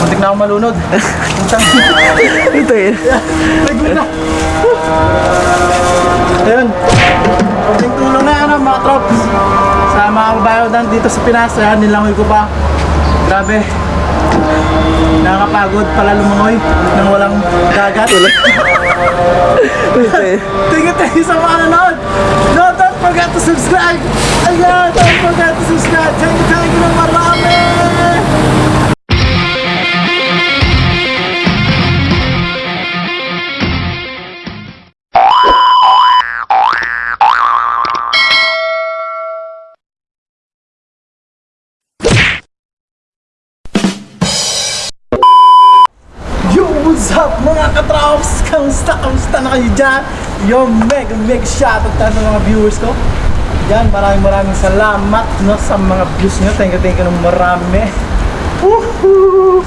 Muntik na ako malunod. Ito eh. Nagwin na. Ayun. Kunting tulong na ano mga trops. Sa mga kabayo dan dito sa Pinas. Ayan, nilangoy ko pa. Grabe. Nakakapagod pala lumangoy nang walang dagat. Eh. Thank you sa mga nanonood. No, don't forget to subscribe. Kamusta, kamusta na kayo dyan? Yo, mega, mega shoutout tayo sa mga viewers ko. Yan, maraming maraming salamat no, sa mga views nyo. Thank you, thank you ng marami. Woohoo!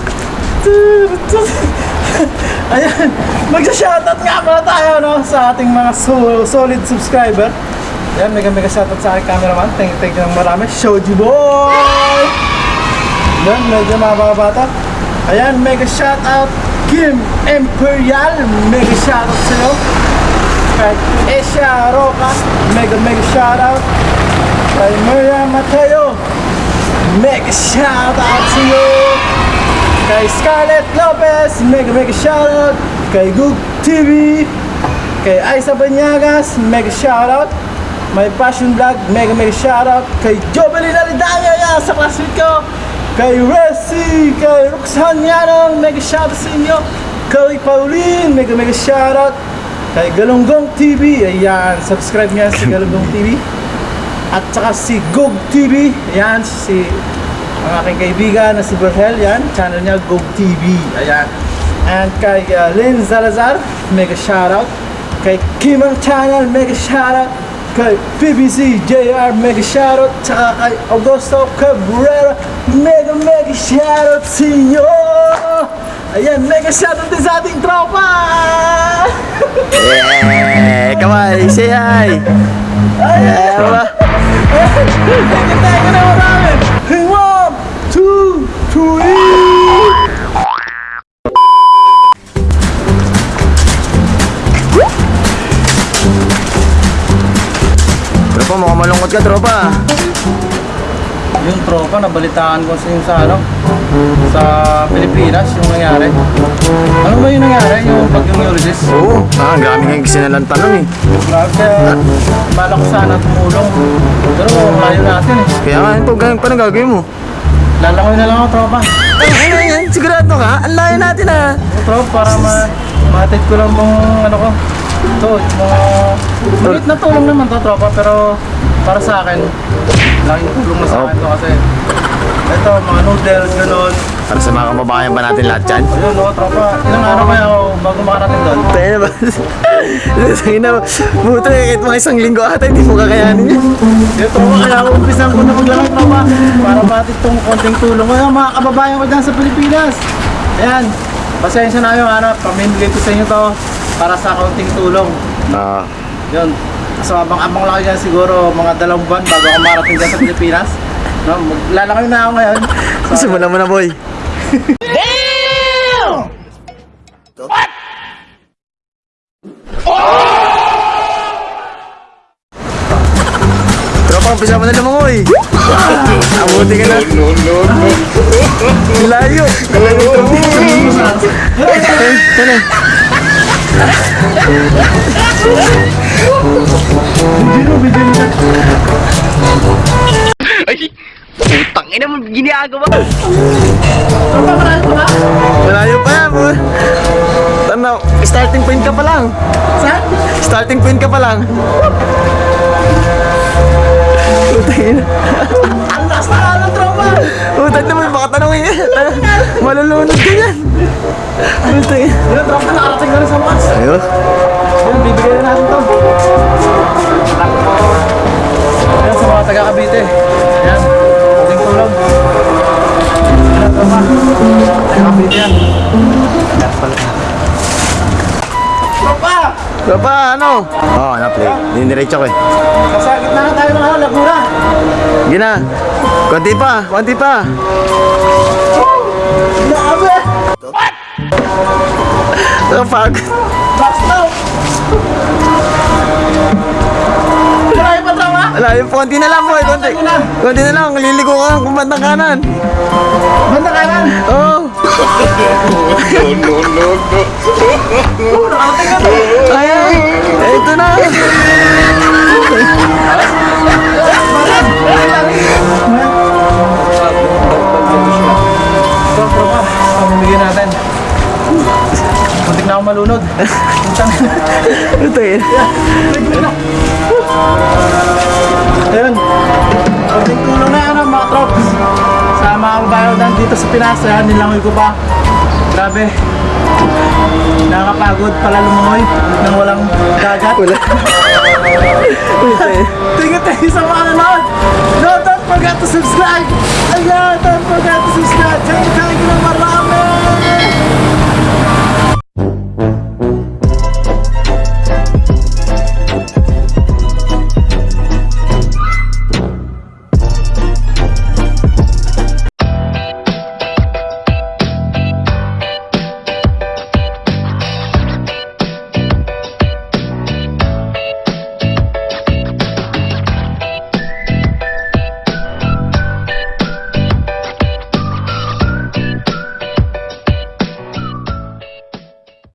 Ayan, magsa-shoutout nga pala tayo no, sa ating mga so- solid subscriber. Ayan, mega mega shoutout sa aking cameraman. Thank you, thank you ng marami. Shoji boy! Yan, medyo mababata. Ayan, mega shoutout Kim Imperial. Mega shoutout sa'yo. Kay Asia Roca. Mega mega shoutout. Kay Maria Mateo. Mega shoutout sa'yo. Kay Scarlett Lopez. Mega mega shoutout. Kay Goog TV. Kay Aiza Banyagas. Mega shoutout. My Passion Vlog, mega mega shoutout kay Jovelyn Alidanya yan sa classmate ko kay Resi, kay Roxanne Yanong, mega shoutout sa inyo. Kay Pauline, mega mega shoutout. Kay Galunggong TV, ayan, subscribe niya si Galunggong TV at saka si Gog TV, ayan, si ang aking kaibigan na si Berhel, yan, channel niya Gog TV, ayan. And kay uh, Lynn Salazar, mega shoutout. Kay Kimang Channel, mega shoutout. Kay PBC JR mega shoutout. Tsaka kay Augusto Cabrera mega mega shoutout sa inyo ayan mega shoutout din sa ating tropa Yeah! Kamay, say hi! Ba? thank you thank you na marami one two three Tropa, mukhang malungkot ka, tropa. Yung tropa nabalitaan ko sa yung sa ano sa Pilipinas yung nangyari ano ba yung nangyari yung bagyong Ulysses Oo, ah, ang dami nga sinalanta nun eh. Grabe kaya bala ko sana tumulong. Pero layo natin eh. Kaya nga, ito, ganyan pa gagawin mo. Lalangoy na lang ako tropa. Ano yan? Sigurado ka? Ang layo natin ah. Yung tropa para ma matid ko lang mong ano ko. Ito, yung mga maliit na tulong naman to tropa pero para sa akin laking tulong na sa akin to kasi ito mga noodles ganun. Para sa mga kababayan ba natin lahat yan? Ayun no tropa. Ilang araw kaya ako bago makarating doon. Tayo na ba? Sabi na, buto eh, kahit mga isang linggo ata, hindi mo kakayanin yan. Yung tropa kaya ako umpisan ko na maglangoy tropa para matid tong konting tulong. Ayun mga kababayan ko dyan sa Pilipinas. Ayan, pasensya na kayo ano, pamimigay ko sa inyo to para sa konting tulong. Ah, Yun. So abang-abang lang kayo siguro mga dalawang buwan bago ako marating dyan sa Pilipinas. No, maglalangoy na ako ngayon. So, simulan mo na boy. Tropa, umpisa mo na lumangoy. Abuti ka na. No, no, no. Layo. Layo. Ano? Putang ina mo ginagawa. tropa, marami pa ba? Malayo pa yan. boy. Ano, starting point ka pa lang. Saan? Starting point ka pa lang. Putang ina. Ang last na lang tropa! Putang naman, baka tanongin yan. Malulunod ka yan. Putang ina. Yun tropa, nakarating na rin sa Mars. Ayun. Yun, bibigay na natin to. Ayan sa mga taga Cavite. Ayan, konting tulong. Ayan, tropa. Taga Cavite yan. Tropa! Tropa, ano? Oo, oh, na-play. Dinidiretso ko eh. Sasagit na nga tayo ng ano, Laguna. Gina. Konti pa, konti pa. Grabe! What? Ang pag... Box now! Marami pa konti na lang boy, konti. Konti na lang, liligo ka kung bandang kanan. Bandang kanan? Oo. Oh. no, no, no, no. Ay, ito na. Muntik na ako malunod. Ito yun. Ayun. Kunting tulong na yan mga trops. Sa mga kabayan dito sa Pinas. Ayan, nilangoy ko pa. Grabe. Nakakapagod pala lumangoy nang walang dagat. Wala. You, thank you sa mga nanonood. No, don't forget to subscribe. Ayan, don't forget to subscribe. Thank you, thank you.